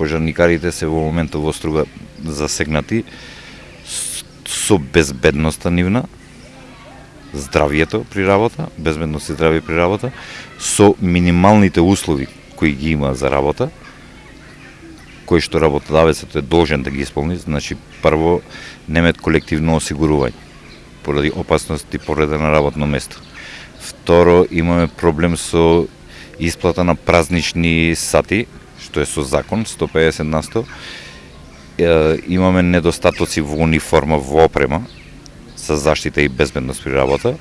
пожарникарите се во моментот во струга засегнати со безбедноста нивна, здравието при работа, безбедност и здравје при работа, со минималните услови кои ги има за работа, кои што работодавецот е должен да ги исполни, значи прво немет колективно осигурување поради опасност и на работно место. Второ, имаме проблем со исплата на празнични сати, што е со закон, 150 на 100. Е, имаме недостатоци во униформа, во опрема, за заштита и безбедност при работа.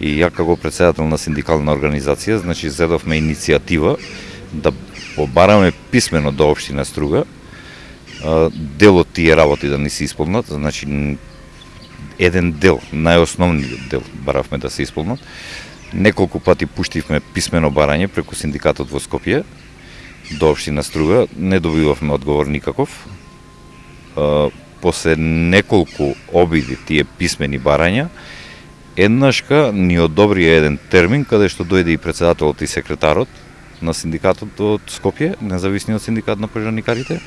И ја како председател на синдикална организација, значи зедовме иницијатива да побараме писмено до општина Струга дел од тие работи да не се исполнат, значи еден дел, најосновниот дел баравме да се исполнат. Неколку пати пуштивме писмено барање преку синдикатот во Скопје до Обштина Струга, не добивавме одговор никаков. После неколку обиди тие писмени барања, еднашка ни одобрија еден термин каде што дојде и председателот и секретарот на синдикатот од Скопје, независниот синдикат на пожарникарите,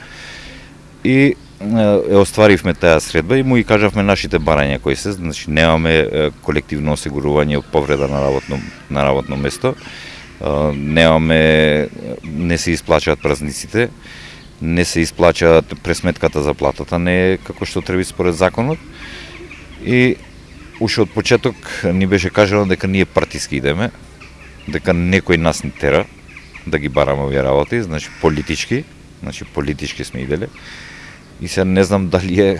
и е остваривме таа средба и му и кажавме нашите барања кои се, значи немаме колективно осигурување од повреда на работно на работно место. Немаме не се исплачаат празниците, не се исплачаат пресметката за платата, не е како што треба според законот. И уште од почеток ни беше кажано дека ние партиски идеме, дека некој нас ни тера да ги бараме овие работи, значи политички, значи политички сме иделе и се не знам дали е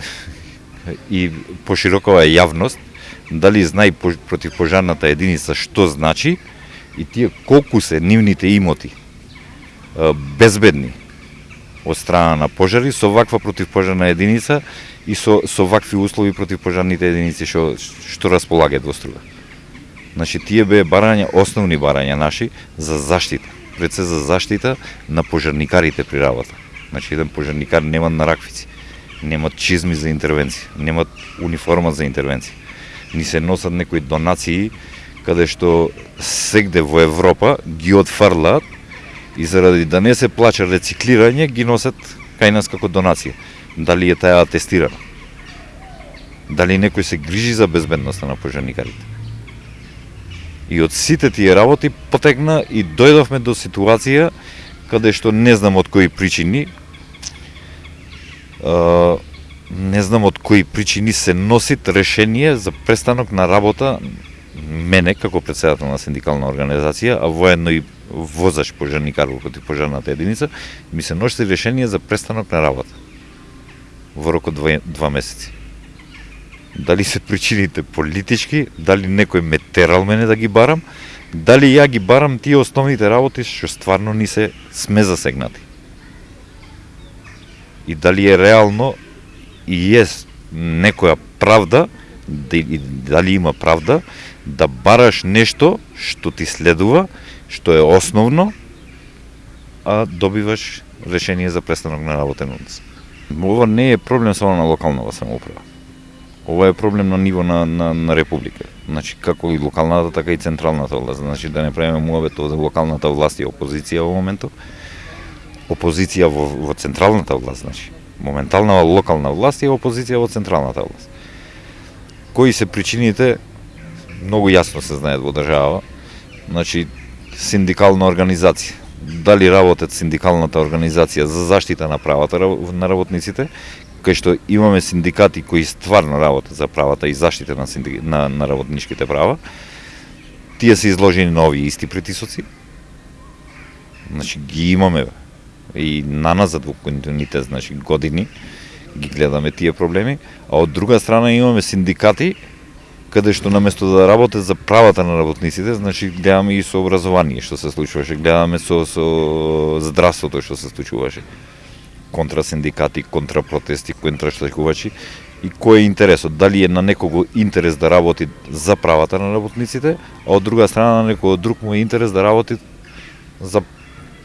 и поширокова е јавност, дали знае против пожарната единица што значи и тие колку се нивните имоти безбедни од страна на пожари со ваква противпожарна единица и со со вакви услови противпожарните единици што што располагаат во струга. Значи тие беа барања, основни барања наши за заштита, пред се за заштита на пожарникарите при работа. Значи еден пожарникар нема нараквици, нема чизми за интервенција, нема униформа за интервенција. Ни се носат некои донации каде што сегде во Европа ги отфрлаат и заради да не се плаче рециклирање ги носат кај нас како донација. Дали е таа атестирана? Дали некој се грижи за безбедноста на пожарникарите? И од сите тие работи потекна и дојдовме до ситуација каде што не знам од кои причини не знам од кои причини се носит решение за престанок на работа мене како председател на синдикална организација, а воедно и возач пожарникар во пожарната единица, ми се носи решение за престанок на работа во рок од два, два месеци. Дали се причините политички, дали некој ме терал мене да ги барам, дали ја ги барам тие основните работи што стварно ни се сме засегнати и дали е реално и е некоја правда, дали има правда, да бараш нешто што ти следува, што е основно, а добиваш решение за престанок на работен однос. Ова не е проблем само на локалната самоуправа. Ова е проблем на ниво на, на, на република. Значи, како и локалната, така и централната власт. Значи, да не правиме муабет за локалната власт и опозиција во моментот, опозиција во, во централната власт, значи. Моментална локална власт и опозиција во централната власт. Кои се причините, многу јасно се знаат во држава. Значи, синдикална организација. Дали работат синдикалната организација за заштита на правата на работниците, кај што имаме синдикати кои стварно работат за правата и заштита на, синдик... на, на работничките права, тие се изложени на овие исти притисоци. Значи ги имаме и наназад во континуитет, значи години ги гледаме тие проблеми, а од друга страна имаме синдикати каде што наместо да работат за правата на работниците, значи гледаме и со образование што се случуваше, гледаме со со здравството што се случуваше. Контра синдикати, контра протести, контра штрајкувачи и кој е интересот? Дали е на некого интерес да работи за правата на работниците, а од друга страна на некој друг му е интерес да работи за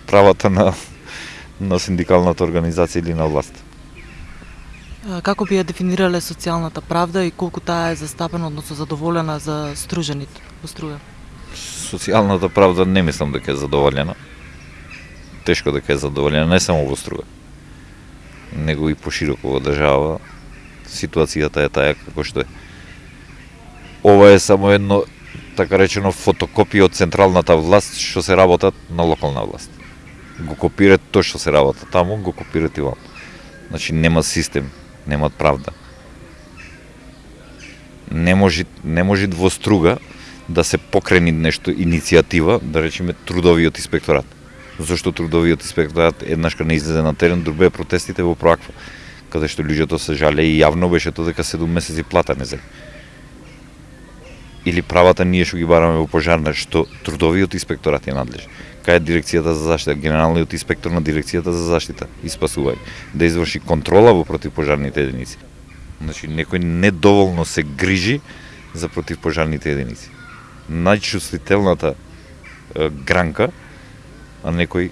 правата на на синдикалната организација или на власт. Како би ја дефинирале социјалната правда и колку таа е застапена, односно задоволена за стружените во струја? Социјалната правда не мислам дека е задоволена. Тешко дека е задоволена, не само во струја. него и пошироко во држава ситуацијата е таа како што е. Ова е само едно така речено фотокопија од централната власт што се работат на локална власт. Го копират тоа што се работа таму, го копират и ваму. Значи нема систем, немаат правда. Не може не може двоструга да се покрени нешто иницијатива, да речеме трудовиот инспекторат. Зошто трудовиот инспекторат еднаш кога не излезе на терен, друг беа протестите во Проаква, каде што луѓето се жале и јавно беше тоа дека 7 месеци плата не зели. или правата ние што ги бараме во пожарна, што трудовиот инспекторат е надлежен. Така Кај дирекцијата за заштита, генералниот инспектор на дирекцијата за заштита и спасување, да изврши контрола во противпожарните единици. Значи, некој недоволно се грижи за противпожарните единици. Најчувствителната е, гранка, а некој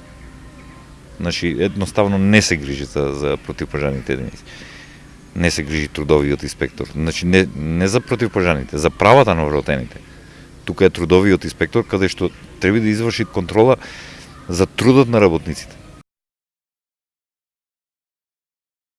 значи едноставно не се грижи за, за противпожарните единици не се грижи трудовиот инспектор. Значи не, не за противпожарните, за правата на вработените. Тука е трудовиот инспектор каде што треба да изврши контрола за трудот на работниците.